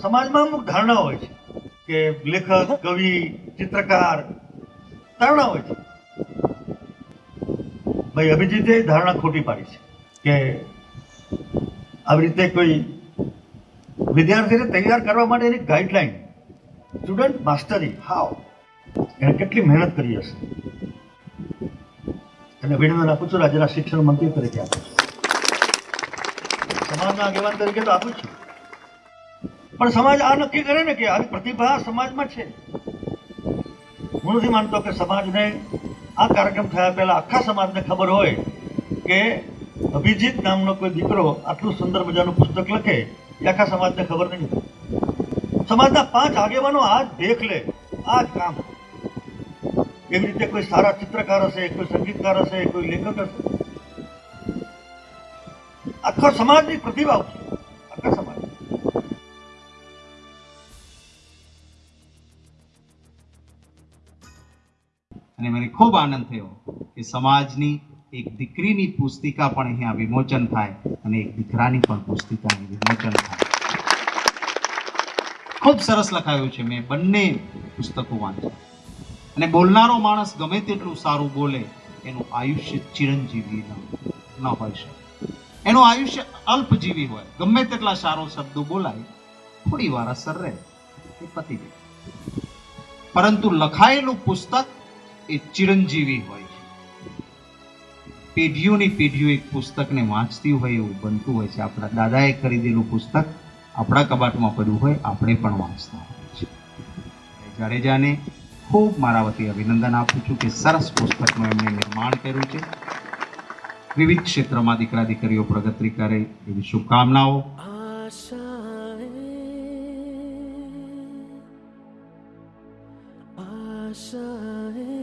સમાજમાં અમુક ધારણા હોય છે કે લેખક, કવિ, ચિત્રકાર ધારણા હોય છે. ભાઈ અભિજીતે ધારણા ખોટી પાડી છે કે આવી રીતે કોઈ વિદ્યાર્થીને તૈયાર કરવા માટે એની ગાઈડલાઈન સ્ટુડન્ટ માસ્ટરી હાવ એણે કેટલી મહેનત કરી હશે? અને અભિનંદન આપું છું રાજ્યના શિક્ષણ મંત્રી તરીકે આપું છું. સમાજના આગેવાન તરીકે તો આપું છું. પણ સમાજ આ નક્કી કરે ને કે આવી પ્રતિભા સમાજમાં છે. હું નથી માનતો કે સમાજને આ કાર્યક્રમ થયા પહેલા આખા સમાજને ખબર હોય કે અભિજીત નામનો કોઈ દીકરો આટલું સુંદર મજાનું પુસ્તક લખે એ આખા સમાજને ખબર નહીં સમાજના પાંચ આગેવાનો આ જ દેખ લે આ જ કામ. એવી રીતે કોઈ સારા ચિત્રકાર હશે, કોઈ સંગીતકાર હશે, કોઈ લેખક હશે? આખો સમાજની પ્રતિભા આખા સમાજ અને મને ખૂબ આનંદ થયો કે સમાજની એક દીકરીની પુસ્તિકા પણ અહીંયા વિમોચન થાય અને એક દીકરાની પણ પુસ્તિકા વિમોચન થાય. ખૂબ સરસ લખાયું છે. મેં બંને પુસ્તકો વાંચ્યા. અને બોલનારો માણસ ગમે તેટલું સારું બોલે, એનું આયુષ્ય ચિરંજીવી ન હોય શકે. એનું આયુષ્ય અલ્પજીવી હોય. ગમે તેટલા સારો શબ્દો બોલાય, થોડી વાર અસર રહે, એ પતી જાય પરંતુ લખાયેલું પુસ્તક એ ચિરંજીવી હોય પેઢીઓની પેઢીઓ એક પુસ્તકને વાંચતી હોય એવું બનતું હોય છે. આપણા દાદાએ ખરીદેલું પુસ્તક આપણા કબાટમાં પડ્યું હોય, આપણે પણ વાંચતા હોય છે જાડેજાને ખૂબ મારા વતી અભિનંદન આપું છું કે સરસ પુસ્તકનું એમણે નિર્માણ કર્યું છે. વિવિધ ક્ષેત્રમાં દીકરા દીકરીઓ પ્રગતિ કરે એવી શુભકામનાઓ. આશાએ